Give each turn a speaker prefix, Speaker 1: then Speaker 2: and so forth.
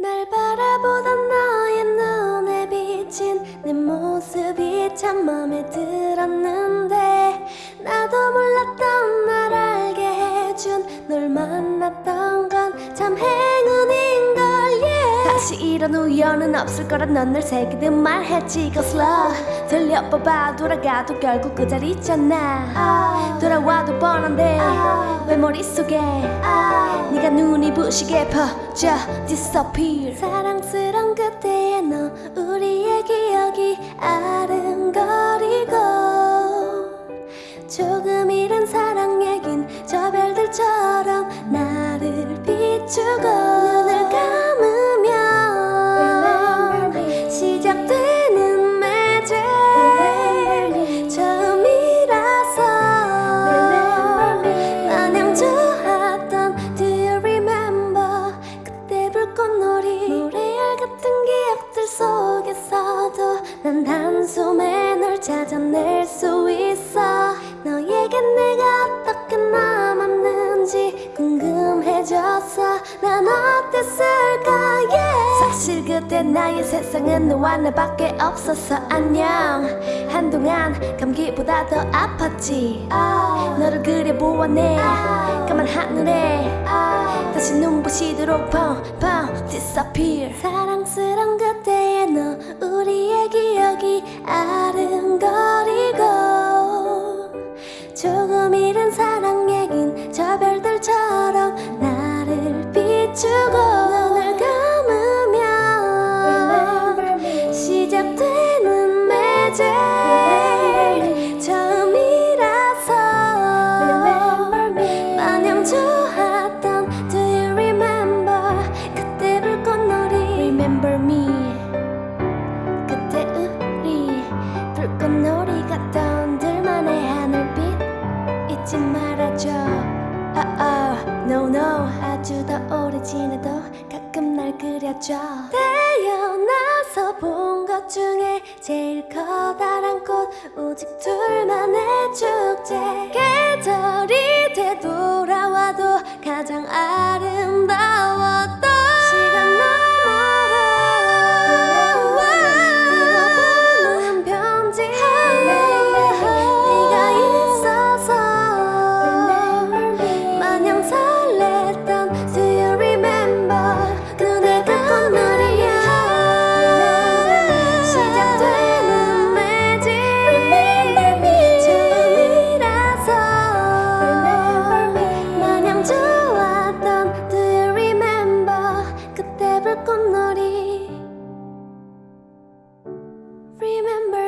Speaker 1: 날 바라보던 너의 눈에 비친 내 모습이 참 마음에 들었는데 나도 몰랐던 날 알게 해준 널 만났던 건참 행운인걸 다시 이런 우연은 없을 거란 넌 늘 새기듯 말했지. 거슬러 들려봐봐. 돌아가도 결국 그 자리 있잖아. 돌아와도 뻔한데 왜 머릿속에 네가 눈이 부시게 퍼져 disappear 사랑스런 그때의 너 우리의 기억이 아른거리고 조금 잃은 사랑 얘긴 저 별들처럼 나를 비추고 난 한숨에 널 찾아낼 수 있어. 너에겐 내가 어떻게 남았는지 궁금해졌어. 난 어땠을까? Yeah. 사실 그때 나의 세상은 너와 나밖에 없었어. 안녕. 한동안 감기보다 더 아팠지. 너를 그려보았네 까만 하늘에. 다시 눈부시도록 펑펑 disappear. 우리의 기 oh, No 아주 더 오래 지나도 가끔 날 그려줘. 태어나서 본 것 중에 제일 커다란 꽃 오직 둘만의 축제. 계절이 되돌아와도 가장 아름 Remember